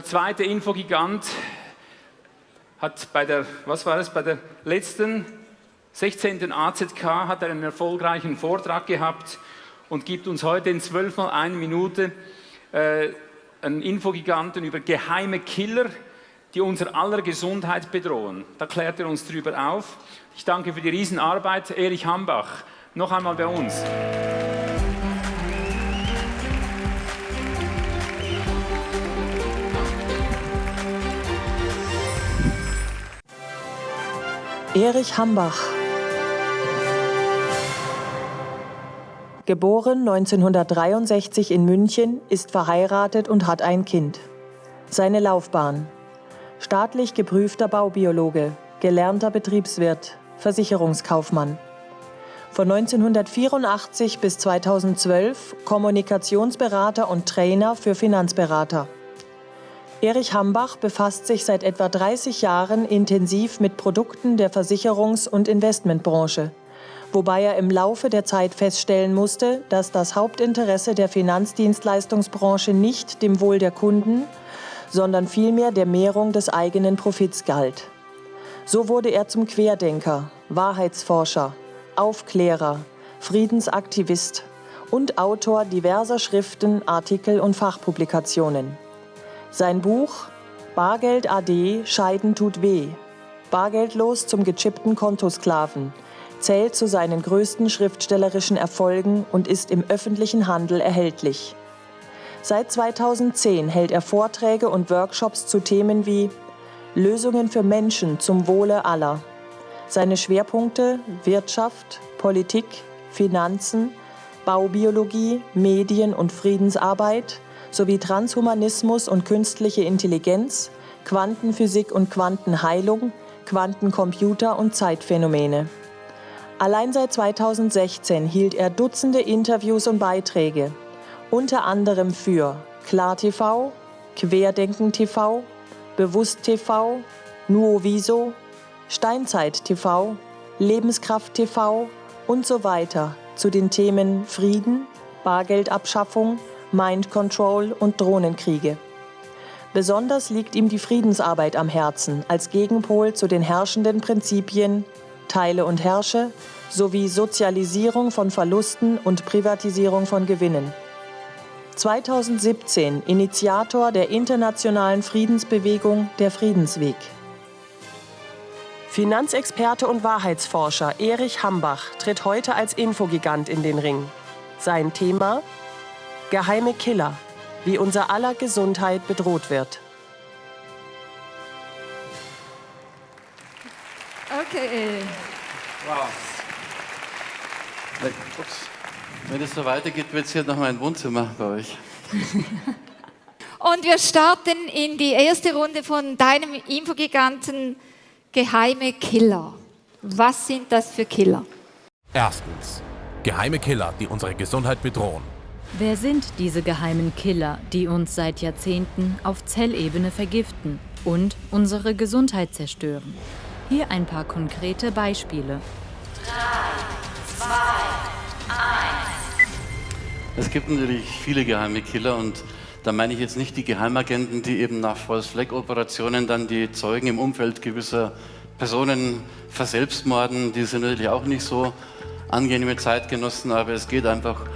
der zweite Infogigant hat bei der, was war es, bei der letzten 16. AZK hat er einen erfolgreichen Vortrag gehabt und gibt uns heute in 12 mal eine Minute äh, einen Infogiganten über geheime Killer, die unser aller Gesundheit bedrohen. Da klärt er uns darüber auf. Ich danke für die Riesenarbeit. Erich Hambach, noch einmal bei uns. Erich Hambach Geboren 1963 in München, ist verheiratet und hat ein Kind. Seine Laufbahn. Staatlich geprüfter Baubiologe, gelernter Betriebswirt, Versicherungskaufmann. Von 1984 bis 2012 Kommunikationsberater und Trainer für Finanzberater. Erich Hambach befasst sich seit etwa 30 Jahren intensiv mit Produkten der Versicherungs- und Investmentbranche wobei er im Laufe der Zeit feststellen musste, dass das Hauptinteresse der Finanzdienstleistungsbranche nicht dem Wohl der Kunden, sondern vielmehr der Mehrung des eigenen Profits galt. So wurde er zum Querdenker, Wahrheitsforscher, Aufklärer, Friedensaktivist und Autor diverser Schriften, Artikel und Fachpublikationen. Sein Buch Bargeld AD Scheiden tut weh. Bargeldlos zum gechippten Kontosklaven zählt zu seinen größten schriftstellerischen Erfolgen und ist im öffentlichen Handel erhältlich. Seit 2010 hält er Vorträge und Workshops zu Themen wie Lösungen für Menschen zum Wohle aller. Seine Schwerpunkte Wirtschaft, Politik, Finanzen, Baubiologie, Medien- und Friedensarbeit sowie Transhumanismus und künstliche Intelligenz, Quantenphysik und Quantenheilung, Quantencomputer und Zeitphänomene. Allein seit 2016 hielt er Dutzende Interviews und Beiträge, unter anderem für KlarTV, Querdenken TV, Bewusst TV, Nuoviso, Steinzeit TV, Lebenskraft TV und so weiter zu den Themen Frieden, Bargeldabschaffung, Mind Control und Drohnenkriege. Besonders liegt ihm die Friedensarbeit am Herzen als Gegenpol zu den herrschenden Prinzipien Teile und Herrsche sowie Sozialisierung von Verlusten und Privatisierung von Gewinnen. 2017 Initiator der internationalen Friedensbewegung Der Friedensweg. Finanzexperte und Wahrheitsforscher Erich Hambach tritt heute als Infogigant in den Ring. Sein Thema? Geheime Killer, wie unser aller Gesundheit bedroht wird. Okay. Wow. Wenn es so weitergeht, wird es hier noch mal ein Wohnzimmer bei euch. Und wir starten in die erste Runde von deinem Infogiganten Geheime Killer. Was sind das für Killer? Erstens. Geheime Killer, die unsere Gesundheit bedrohen. Wer sind diese geheimen Killer, die uns seit Jahrzehnten auf Zellebene vergiften und unsere Gesundheit zerstören? Hier ein paar konkrete Beispiele. 3, 2, 1. Es gibt natürlich viele geheime Killer und da meine ich jetzt nicht die Geheimagenten, die eben nach False-Flag-Operationen dann die Zeugen im Umfeld gewisser Personen verselbstmorden. Die sind natürlich auch nicht so angenehme Zeitgenossen, aber es geht einfach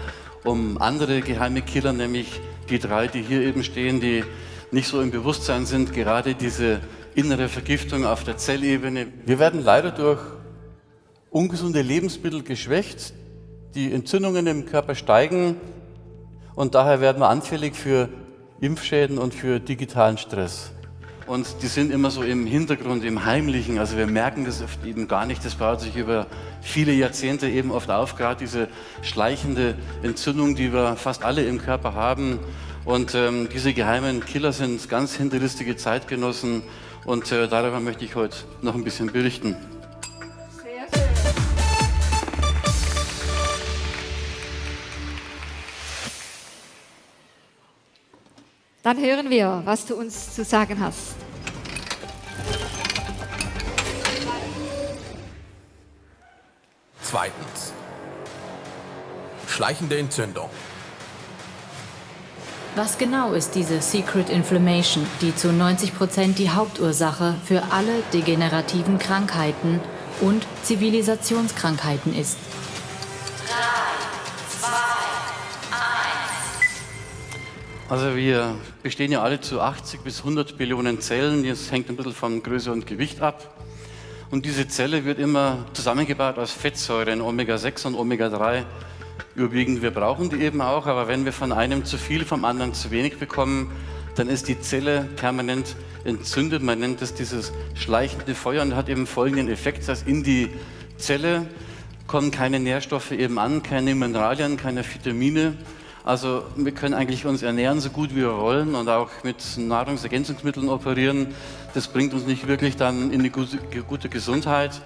um andere geheime Killer, nämlich die drei, die hier eben stehen, die nicht so im Bewusstsein sind, gerade diese innere Vergiftung auf der Zellebene. Wir werden leider durch ungesunde Lebensmittel geschwächt, die Entzündungen im Körper steigen und daher werden wir anfällig für Impfschäden und für digitalen Stress. Und die sind immer so im Hintergrund, im Heimlichen. Also wir merken das oft eben gar nicht. Das baut sich über viele Jahrzehnte eben oft auf, gerade diese schleichende Entzündung, die wir fast alle im Körper haben. Und ähm, diese geheimen Killer sind ganz hinterlistige Zeitgenossen und äh, darüber möchte ich heute noch ein bisschen berichten. Dann hören wir, was du uns zu sagen hast. Zweitens. Schleichende Entzündung. Was genau ist diese Secret Inflammation, die zu 90 Prozent die Hauptursache für alle degenerativen Krankheiten und Zivilisationskrankheiten ist? Also wir bestehen ja alle zu 80 bis 100 Billionen Zellen. Das hängt ein bisschen von Größe und Gewicht ab. Und diese Zelle wird immer zusammengebaut aus Fettsäuren, Omega-6 und Omega-3 überwiegend. Wir brauchen die eben auch, aber wenn wir von einem zu viel, vom anderen zu wenig bekommen, dann ist die Zelle permanent entzündet. Man nennt es dieses schleichende Feuer und hat eben folgenden Effekt, dass in die Zelle kommen keine Nährstoffe eben an, keine Mineralien, keine Vitamine. Also wir können eigentlich uns ernähren so gut wie wir wollen und auch mit Nahrungsergänzungsmitteln operieren. Das bringt uns nicht wirklich dann in eine gute, gute Gesundheit.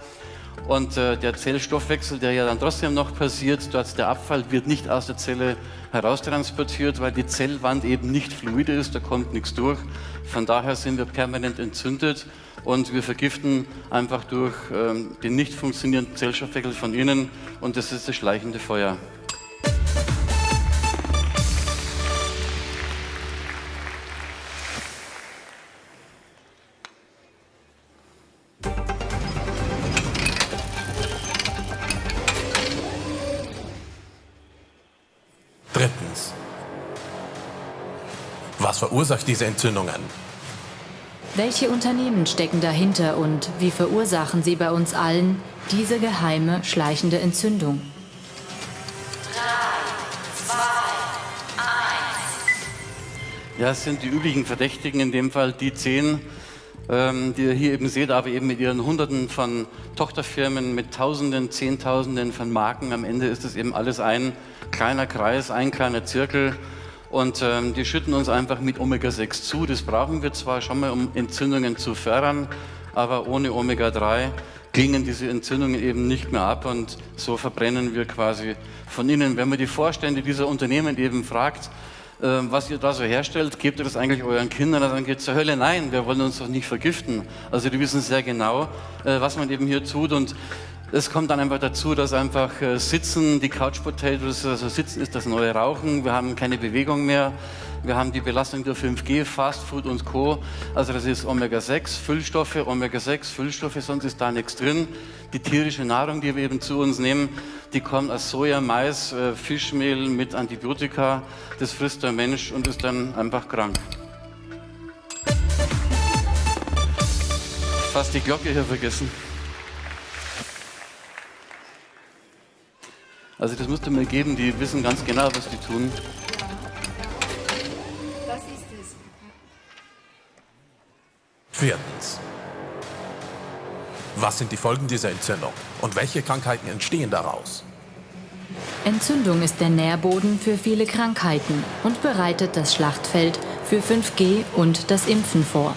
Und äh, der Zellstoffwechsel, der ja dann trotzdem noch passiert, dort der Abfall wird nicht aus der Zelle heraustransportiert, weil die Zellwand eben nicht fluide ist, da kommt nichts durch. Von daher sind wir permanent entzündet und wir vergiften einfach durch ähm, den nicht funktionierenden Zellstoffwechsel von innen und das ist das schleichende Feuer. Was verursacht diese Entzündungen? Welche Unternehmen stecken dahinter und wie verursachen sie bei uns allen diese geheime, schleichende Entzündung? Ja, es sind die üblichen Verdächtigen, in dem Fall die zehn, ähm, die ihr hier eben seht, aber eben mit ihren Hunderten von Tochterfirmen, mit Tausenden, Zehntausenden von Marken. Am Ende ist es eben alles ein kleiner Kreis, ein kleiner Zirkel. Und ähm, die schütten uns einfach mit Omega-6 zu. Das brauchen wir zwar schon mal, um Entzündungen zu fördern, aber ohne Omega-3 klingen diese Entzündungen eben nicht mehr ab und so verbrennen wir quasi von innen. Wenn man die Vorstände dieser Unternehmen eben fragt, äh, was ihr da so herstellt, gebt ihr das eigentlich euren Kindern? Dann geht zur Hölle, nein, wir wollen uns doch nicht vergiften. Also die wissen sehr genau, äh, was man eben hier tut und es kommt dann einfach dazu, dass einfach äh, Sitzen, die Couch Potatoes, also Sitzen ist das neue Rauchen, wir haben keine Bewegung mehr, wir haben die Belastung durch 5G, Fast Food und Co. Also das ist Omega-6, Füllstoffe, Omega-6, Füllstoffe, sonst ist da nichts drin. Die tierische Nahrung, die wir eben zu uns nehmen, die kommt aus Soja, Mais, äh, Fischmehl mit Antibiotika. Das frisst der Mensch und ist dann einfach krank. Fast die Glocke hier vergessen. Also das musst du mir geben, die wissen ganz genau, was die tun. Das ist es. Viertens. Was sind die Folgen dieser Entzündung und welche Krankheiten entstehen daraus? Entzündung ist der Nährboden für viele Krankheiten und bereitet das Schlachtfeld für 5G und das Impfen vor.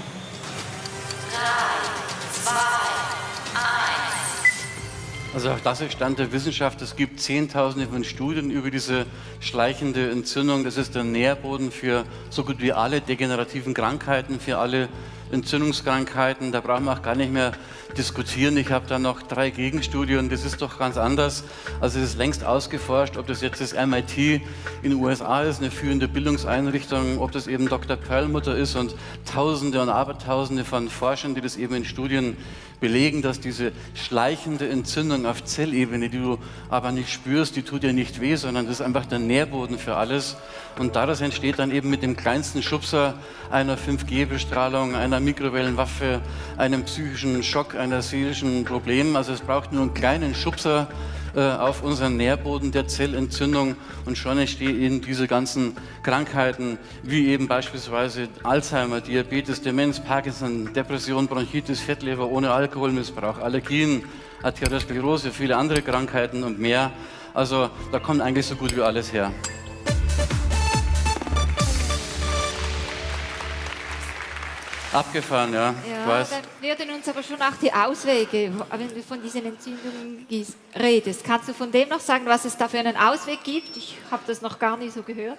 Also auch das ist Stand der Wissenschaft. Es gibt Zehntausende von Studien über diese schleichende Entzündung. Das ist der Nährboden für so gut wie alle degenerativen Krankheiten, für alle Entzündungskrankheiten. Da brauchen wir auch gar nicht mehr diskutieren. Ich habe da noch drei Gegenstudien. Das ist doch ganz anders. Also es ist längst ausgeforscht, ob das jetzt das MIT in den USA ist, eine führende Bildungseinrichtung, ob das eben Dr. Perlmutter ist und Tausende und Abertausende von Forschern, die das eben in Studien belegen, dass diese schleichende Entzündung auf Zellebene, die du aber nicht spürst, die tut dir nicht weh, sondern das ist einfach der Nährboden für alles. Und daraus entsteht dann eben mit dem kleinsten Schubser einer 5G-Bestrahlung, einer Mikrowellenwaffe, einem psychischen Schock, einer seelischen Problem. Also es braucht nur einen kleinen Schubser, äh, auf unseren Nährboden der Zellentzündung und schon entstehen diese ganzen Krankheiten, wie eben beispielsweise Alzheimer, Diabetes, Demenz, Parkinson, Depression, Bronchitis, Fettleber ohne Alkoholmissbrauch, Allergien, Arteriosklerose, viele andere Krankheiten und mehr. Also da kommt eigentlich so gut wie alles her. Abgefahren, ja. Ja, dann würden uns aber schon auch die Auswege, wenn du von diesen Entzündungen redest. Kannst du von dem noch sagen, was es da für einen Ausweg gibt? Ich habe das noch gar nicht so gehört.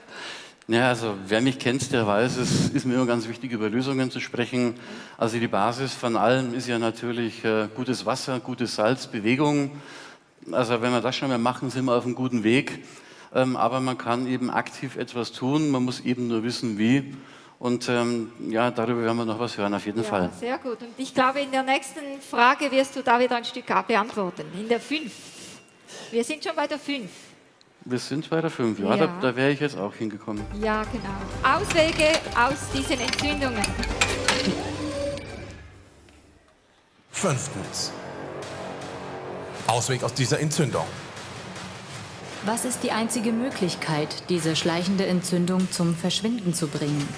Ja, also wer mich kennt, der weiß, es ist mir immer ganz wichtig, über Lösungen zu sprechen. Also die Basis von allem ist ja natürlich äh, gutes Wasser, gutes Salz, Bewegung. Also wenn wir das schon mal machen, sind wir auf einem guten Weg. ähm, aber man kann eben aktiv etwas tun, man muss eben nur wissen, wie. Und ähm, ja, darüber werden wir noch was hören, auf jeden ja, Fall. Sehr gut. Und ich glaube, in der nächsten Frage wirst du da wieder ein Stück beantworten. In der 5. Wir sind schon bei der 5. Wir sind bei der 5, ja, Ja. da, da wäre ich jetzt auch hingekommen. Ja, genau. Auswege aus diesen Entzündungen. Fünftens. Ausweg aus dieser Entzündung. Was ist die einzige Möglichkeit, diese schleichende Entzündung zum Verschwinden zu bringen?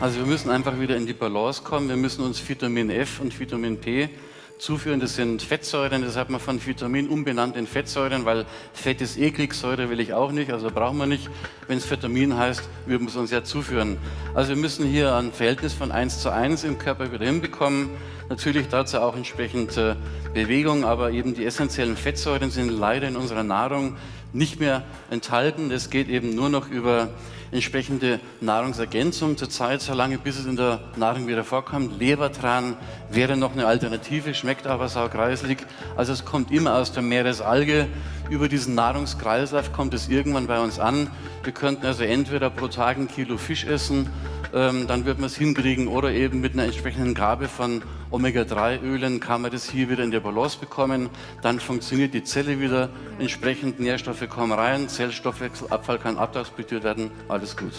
Also wir müssen einfach wieder in die Balance kommen. Wir müssen uns Vitamin F und Vitamin P zuführen. Das sind Fettsäuren, das hat man von Vitamin umbenannt in Fettsäuren, weil Fett ist eklig, Säure will ich auch nicht, also brauchen wir nicht. Wenn es Vitamin heißt, wir es uns ja zuführen. Also wir müssen hier ein Verhältnis von 1 zu 1 im Körper wieder hinbekommen. Natürlich dazu auch entsprechend äh, Bewegung, aber eben die essentiellen Fettsäuren sind leider in unserer Nahrung nicht mehr enthalten. Das geht eben nur noch über entsprechende Nahrungsergänzung zurzeit, solange bis es in der Nahrung wieder vorkommt. Lebertran wäre noch eine Alternative, schmeckt aber saugreislig. Also es kommt immer aus der Meeresalge. Über diesen Nahrungskreislauf kommt es irgendwann bei uns an. Wir könnten also entweder pro Tag ein Kilo Fisch essen, ähm, dann wird man es hinkriegen, oder eben mit einer entsprechenden Gabe von Omega-3-Ölen kann man das hier wieder in der Balance bekommen. Dann funktioniert die Zelle wieder, entsprechend Nährstoffe kommen rein, Zellstoffwechselabfall kann abtransportiert werden, alles gut.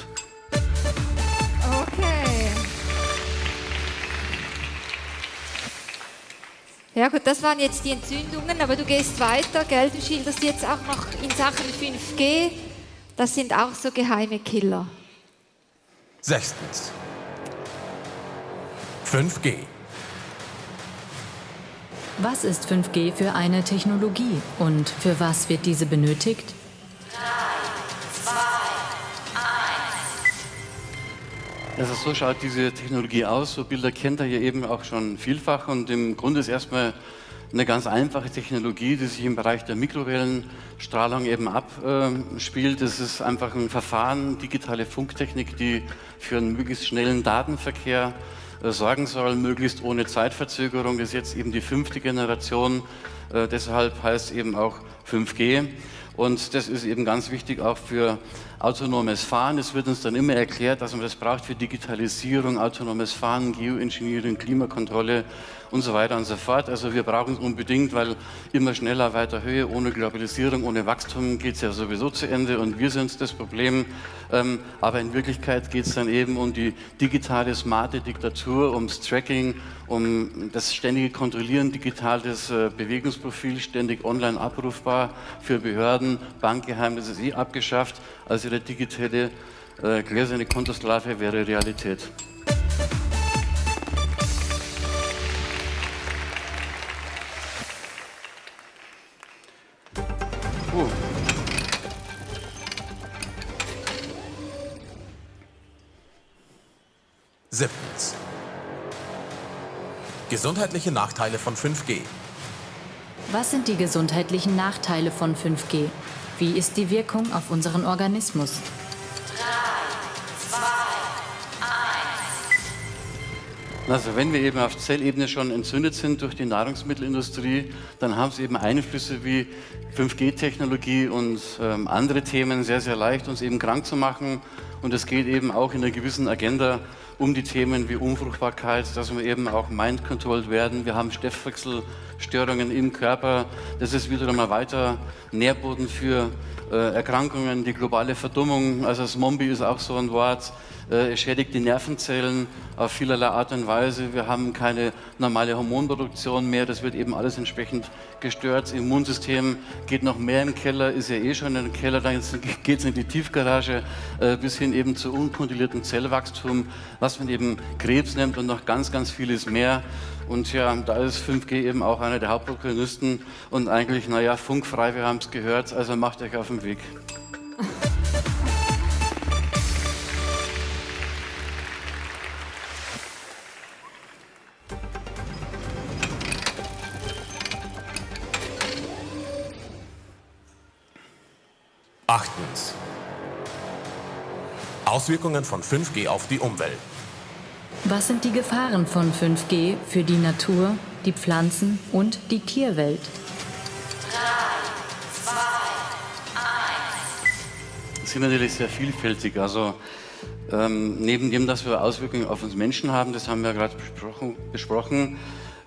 Okay. Ja gut, das waren jetzt die Entzündungen, aber du gehst weiter, gell? Du schilderst jetzt auch noch in Sachen 5G. Das sind auch so geheime Killer. Sechstens. 5G. Was ist 5G für eine Technologie und für was wird diese benötigt? Also so schaut diese Technologie aus. So Bilder kennt ihr hier eben auch schon vielfach und im Grunde ist erstmal eine ganz einfache Technologie, die sich im Bereich der Mikrowellenstrahlung eben abspielt. Das ist einfach ein Verfahren, digitale Funktechnik, die für einen möglichst schnellen Datenverkehr äh, sorgen soll, möglichst ohne Zeitverzögerung. Ist jetzt eben die fünfte Generation. Äh, deshalb heißt es eben auch 5G. Und das ist eben ganz wichtig auch für autonomes Fahren. Es wird uns dann immer erklärt, dass man das braucht für Digitalisierung, autonomes Fahren, Geoengineering, Klimakontrolle und so weiter und so fort. Also wir brauchen es unbedingt, weil immer schneller, weiter Höhe, ohne Globalisierung, ohne Wachstum geht es ja sowieso zu Ende und wir sind das Problem. Ähm, aber in Wirklichkeit geht es dann eben um die digitale, smarte Diktatur, ums Tracking, um das ständige Kontrollieren, digitales äh, Bewegungsprofil, ständig online abrufbar für Behörden, Bankgeheimnis ist eh abgeschafft. Also der digitale äh, gläserne Kontosklave wäre Realität. Gesundheitliche Nachteile von 5G. Was sind die gesundheitlichen Nachteile von 5G? Wie ist die Wirkung auf unseren Organismus? Also wenn wir eben auf Zellebene schon entzündet sind durch die Nahrungsmittelindustrie, dann haben sie eben Einflüsse wie 5G-Technologie und ähm, andere Themen sehr, sehr leicht, uns eben krank zu machen. Und es geht eben auch in einer gewissen Agenda um die Themen wie Unfruchtbarkeit, dass wir eben auch mind-controlled werden. Wir haben Stoffwechselstörungen im Körper. Das ist wiederum ein weiter Nährboden für äh, Erkrankungen, die globale Verdummung. Also Zombie ist auch so ein Wort. Äh, Es schädigt die Nervenzellen auf vielerlei Art und Weise. Wir haben keine normale Hormonproduktion mehr. Das wird eben alles entsprechend gestört. Das Immunsystem geht noch mehr im Keller, ist ja eh schon im Keller. Dann geht es in die Tiefgarage äh, bis hin eben zu unkontrolliertem Zellwachstum, was man eben Krebs nennt und noch ganz, ganz vieles mehr. Und ja, da ist 5G eben auch einer der Hauptprotagonisten und eigentlich, naja, funkfrei, wir haben es gehört, also macht euch auf den Weg. Auswirkungen von 5G auf die Umwelt. Was sind die Gefahren von 5G für die Natur, die Pflanzen und die Tierwelt? 3, 2, 1. Das sind natürlich sehr vielfältig. Also ähm, neben dem, dass wir Auswirkungen auf uns Menschen haben, das haben wir gerade besprochen, besprochen,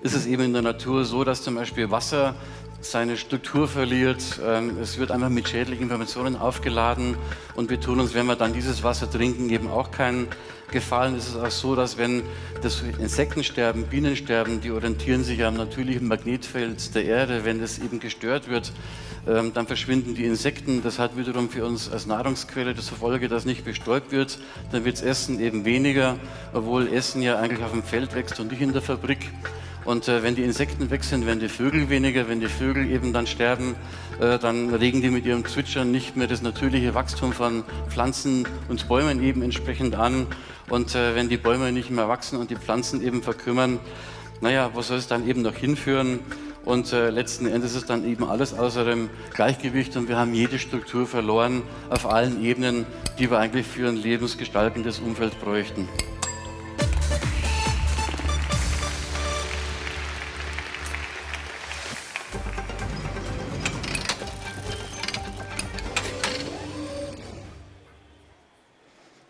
ist es eben in der Natur so, dass zum Beispiel Wasser seine Struktur verliert. Ähm, es wird einfach mit schädlichen Informationen aufgeladen und wir tun uns, wenn wir dann dieses Wasser trinken, eben auch keinen Gefallen. Es ist auch so, dass wenn das Insekten sterben, Bienen sterben, die orientieren sich am natürlichen Magnetfeld der Erde. Wenn das eben gestört wird, ähm, dann verschwinden die Insekten. Das hat wiederum für uns als Nahrungsquelle das Folge, dass nicht bestäubt wird. Dann wird Essen eben weniger, obwohl Essen ja eigentlich auf dem Feld wächst und nicht in der Fabrik. Und äh, wenn die Insekten weg sind, werden die Vögel weniger. Wenn die Vögel eben dann sterben, äh, dann regen die mit ihrem Zwitschern nicht mehr das natürliche Wachstum von Pflanzen und Bäumen eben entsprechend an. Und äh, wenn die Bäume nicht mehr wachsen und die Pflanzen eben verkümmern, naja, wo soll es dann eben noch hinführen? Und äh, letzten Endes ist dann eben alles außer dem Gleichgewicht und wir haben jede Struktur verloren auf allen Ebenen, die wir eigentlich für ein lebensgestaltendes Umfeld bräuchten.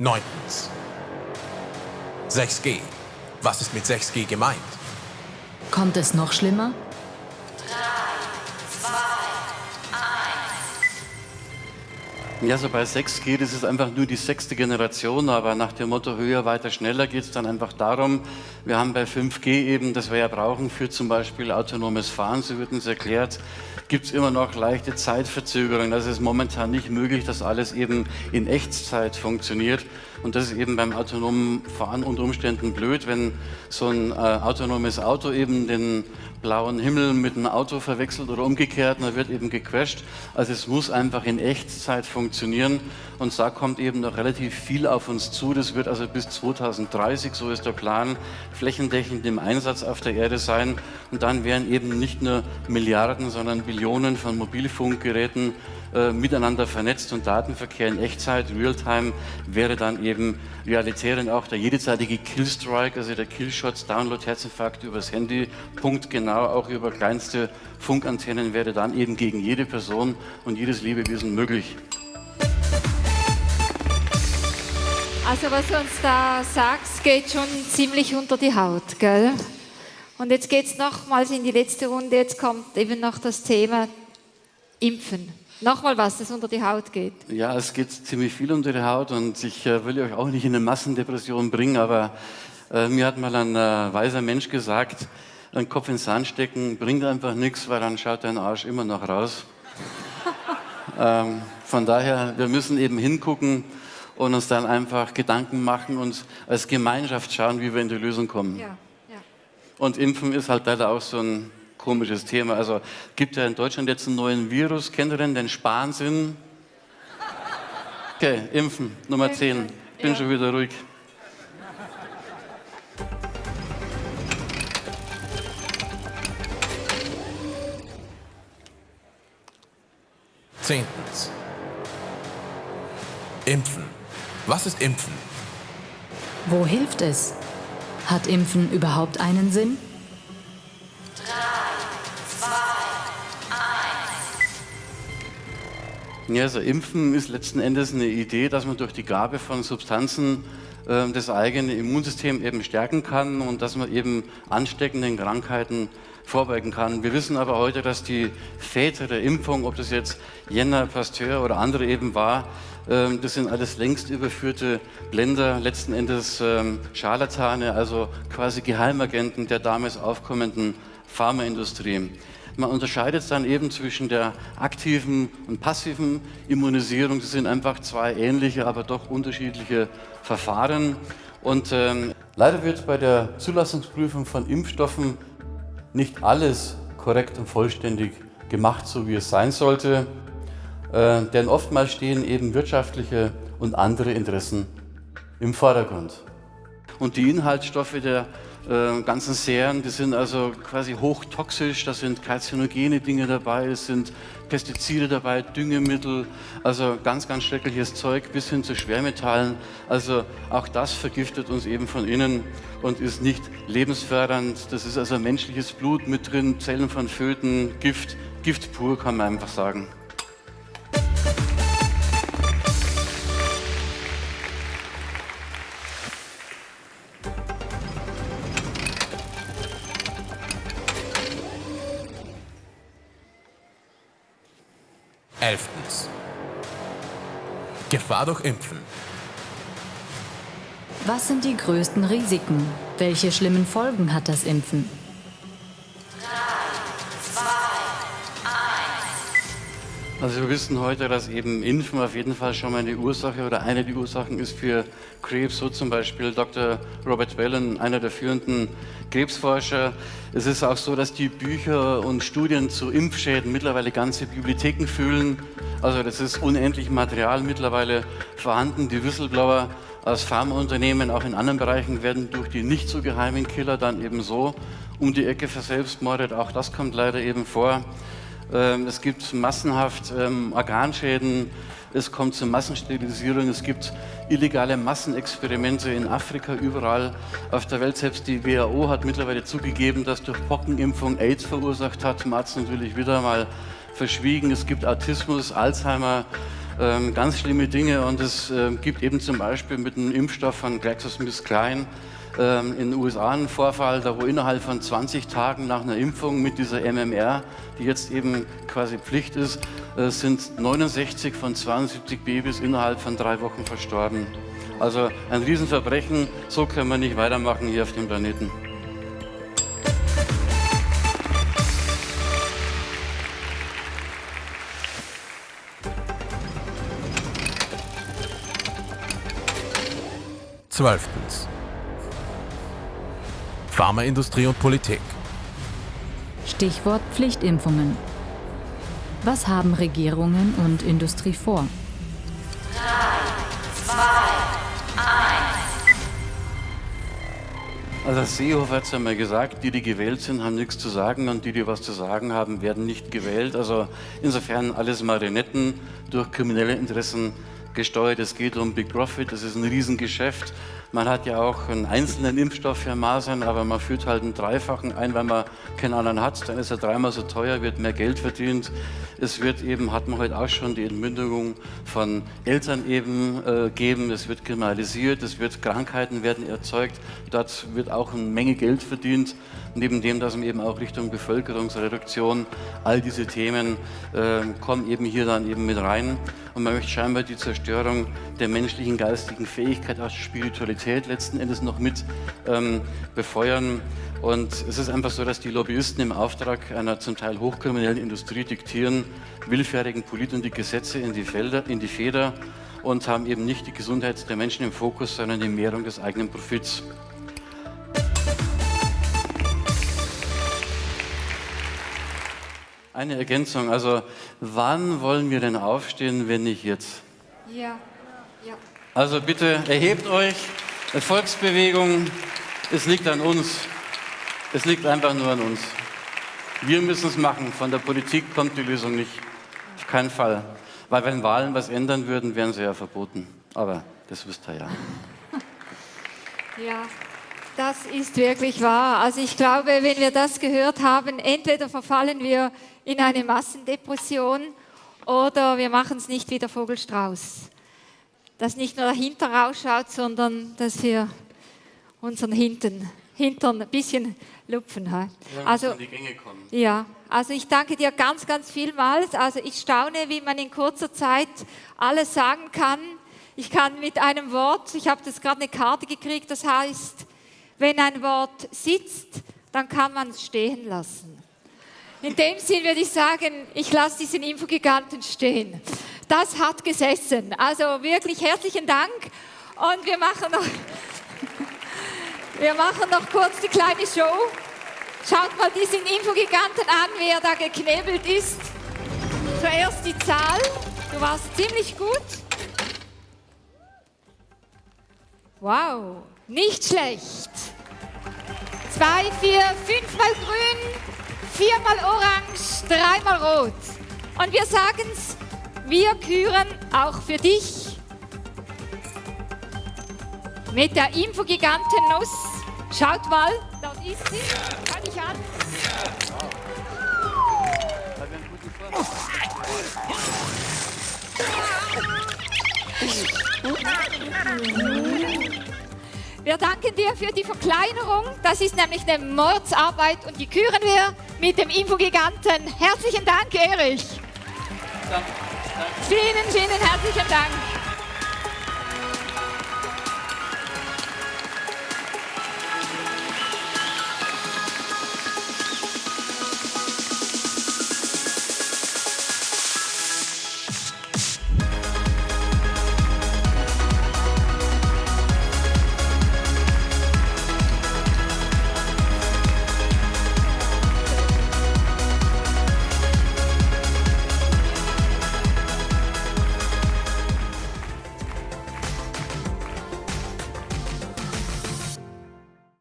Neuntens. 6G. Was ist mit 6G gemeint? Kommt es noch schlimmer? Ja, so bei 6G, das ist einfach nur die sechste Generation, aber nach dem Motto höher, weiter, schneller geht es dann einfach darum, wir haben bei 5G eben, das wir ja brauchen für zum Beispiel autonomes Fahren, so wird uns erklärt, gibt es immer noch leichte Zeitverzögerungen. Das ist momentan nicht möglich, dass alles eben in Echtzeit funktioniert. Und das ist eben beim autonomen Fahren unter Umständen blöd, wenn so ein äh, autonomes Auto eben den blauen Himmel mit einem Auto verwechselt oder umgekehrt, dann wird eben gecrashed. Also es muss einfach in Echtzeit funktionieren und da kommt eben noch relativ viel auf uns zu. Das wird also bis 2030, so ist der Plan, flächendeckend im Einsatz auf der Erde sein und dann werden eben nicht nur Milliarden, sondern Billionen von Mobilfunkgeräten äh, miteinander vernetzt und Datenverkehr in Echtzeit, Realtime, wäre dann eben realitär und auch der jederzeitige Killstrike, also der Killshots, Download, Herzinfarkt übers Handy, punktgenau, auch über kleinste Funkantennen wäre dann eben gegen jede Person und jedes Lebewesen möglich. Also was du uns da sagst, geht schon ziemlich unter die Haut, gell? Und jetzt geht es nochmals in die letzte Runde, jetzt kommt eben noch das Thema Impfen. Nochmal was, das unter die Haut geht. Ja, es geht ziemlich viel unter die Haut und ich äh, will euch auch nicht in eine Massendepression bringen, aber äh, mir hat mal ein äh, weiser Mensch gesagt, einen Kopf ins Sand stecken bringt einfach nichts, weil dann schaut dein Arsch immer noch raus. ähm, von daher, wir müssen eben hingucken und uns dann einfach Gedanken machen und als Gemeinschaft schauen, wie wir in die Lösung kommen. Ja, ja. Und Impfen ist halt leider auch so ein komisches Thema. Also gibt ja in Deutschland jetzt einen neuen Virus. Kennt ihr denn den Spansinn? Okay, impfen, Nummer 10. Bin Ja. schon wieder ruhig. Zehntens. Impfen. Was ist Impfen? Wo hilft es? Hat Impfen überhaupt einen Sinn? Ja, also Impfen ist letzten Endes eine Idee, dass man durch die Gabe von Substanzen äh, das eigene Immunsystem eben stärken kann und dass man eben ansteckenden Krankheiten vorbeugen kann. Wir wissen aber heute, dass die Väter der Impfung, ob das jetzt Jenner, Pasteur oder andere eben war, das sind alles längst überführte Blender, letzten Endes ähm, Scharlatane, also quasi Geheimagenten der damals aufkommenden Pharmaindustrie. Man unterscheidet dann eben zwischen der aktiven und passiven Immunisierung. Das sind einfach zwei ähnliche, aber doch unterschiedliche Verfahren. Und ähm, leider wird bei der Zulassungsprüfung von Impfstoffen nicht alles korrekt und vollständig gemacht, so wie es sein sollte. Äh, denn oftmals stehen eben wirtschaftliche und andere Interessen im Vordergrund. Und die Inhaltsstoffe der äh, ganzen Serien, die sind also quasi hochtoxisch, da sind karzinogene Dinge dabei, es sind Pestizide dabei, Düngemittel, also ganz, ganz schreckliches Zeug bis hin zu Schwermetallen. Also auch das vergiftet uns eben von innen und ist nicht lebensfördernd. Das ist also menschliches Blut mit drin, Zellen von Föten, Gift, Gift pur kann man einfach sagen. Elftens. Gefahr durch Impfen. Was sind die größten Risiken? Welche schlimmen Folgen hat das Impfen? Also wir wissen heute, dass eben Impfen auf jeden Fall schon mal eine Ursache oder eine der Ursachen ist für Krebs, so zum Beispiel Dr. Robert Wellen, einer der führenden Krebsforscher. Es ist auch so, dass die Bücher und Studien zu Impfschäden mittlerweile ganze Bibliotheken füllen. Also das ist unendlich Material mittlerweile vorhanden. Die Whistleblower aus Pharmaunternehmen, auch in anderen Bereichen, werden durch die nicht so geheimen Killer dann eben so um die Ecke verselbstmordet. Auch das kommt leider eben vor. Ähm, es gibt massenhaft ähm, Organschäden, es kommt zur Massensterilisierung, es gibt illegale Massenexperimente in Afrika, überall auf der Welt. Selbst die WHO hat mittlerweile zugegeben, dass durch Pockenimpfung AIDS verursacht hat. Es natürlich wieder mal verschwiegen. Es gibt Autismus, Alzheimer, ähm, ganz schlimme Dinge und es gibt eben zum Beispiel mit einem Impfstoff von GlaxoSmithKline ähm, in den USA einen Vorfall, da wo innerhalb von 20 Tagen nach einer Impfung mit dieser MMR, die jetzt eben quasi Pflicht ist, äh, sind 69 von 72 Babys innerhalb von drei Wochen verstorben. Also ein Riesenverbrechen, so können wir nicht weitermachen hier auf dem Planeten. Zwölftens. Pharmaindustrie und Politik. Stichwort Pflichtimpfungen. Was haben Regierungen und Industrie vor? Also Seehofer hat es einmal gesagt, die, die gewählt sind, haben nichts zu sagen und die, die was zu sagen haben, werden nicht gewählt. Also insofern alles Marionetten durch kriminelle Interessen gesteuert. Es geht um Big Profit, das ist ein Riesengeschäft. Man hat ja auch einen einzelnen Impfstoff für Masern, aber man führt halt einen dreifachen ein, weil man keinen anderen hat. Dann ist er dreimal so teuer, wird mehr Geld verdient. Es wird eben, hat man heute auch schon die Entmündigung von Eltern eben äh, geben. Es wird kriminalisiert, es wird Krankheiten werden erzeugt. Dort wird auch eine Menge Geld verdient. Neben dem, dass man eben auch Richtung Bevölkerungsreduktion, all diese Themen äh, kommen eben hier dann eben mit rein. Und man möchte scheinbar die Zerstörung der menschlichen geistigen Fähigkeit, auch Spiritualität letzten Endes noch mit ähm, befeuern. Und es ist einfach so, dass die Lobbyisten im Auftrag einer zum Teil hochkriminellen Industrie diktieren, willfährigen Politikern die Gesetze in die, Felder, in die Feder und haben eben nicht die Gesundheit der Menschen im Fokus, sondern die Mehrung des eigenen Profits. Eine Ergänzung, also wann wollen wir denn aufstehen, wenn nicht jetzt? Ja, ja. Also bitte erhebt euch, Volksbewegung, es liegt an uns. Es liegt einfach nur an uns. Wir müssen es machen, von der Politik kommt die Lösung nicht. Auf keinen Fall. Weil wenn Wahlen was ändern würden, wären sie ja verboten. Aber das wisst ihr ja. Ja, das ist wirklich wahr. Also ich glaube, wenn wir das gehört haben, entweder verfallen wir in eine Massendepression oder wir machen es nicht wie der Vogelstrauß. Dass nicht nur dahinter rausschaut, sondern dass wir unseren Hinten, Hintern ein bisschen lupfen. Ja, also, ja, also ich danke dir ganz, ganz vielmals. Also ich staune, wie man in kurzer Zeit alles sagen kann. Ich kann mit einem Wort, ich habe das gerade eine Karte gekriegt, das heißt, wenn ein Wort sitzt, dann kann man es stehen lassen. In dem Sinn würde ich sagen, ich lasse diesen Infogiganten stehen. Das hat gesessen. Also wirklich herzlichen Dank. Und wir machen noch, wir machen noch kurz die kleine Show. Schaut mal diesen Infogiganten an, wie er da geknebelt ist. Zuerst die Zahl. Du warst ziemlich gut. Wow, nicht schlecht. Zwei, vier, fünfmal grün, viermal orange, dreimal rot. Und wir sagen es, wir küren auch für dich mit der Infogiganten-Nuss. Schaut mal, dort ist sie. Kann ich an. Wir danken dir für die Verkleinerung. Das ist nämlich eine Mordsarbeit und die küren wir mit dem Infogiganten. Herzlichen Dank, Erich. Danke. Vielen, vielen herzlichen Dank.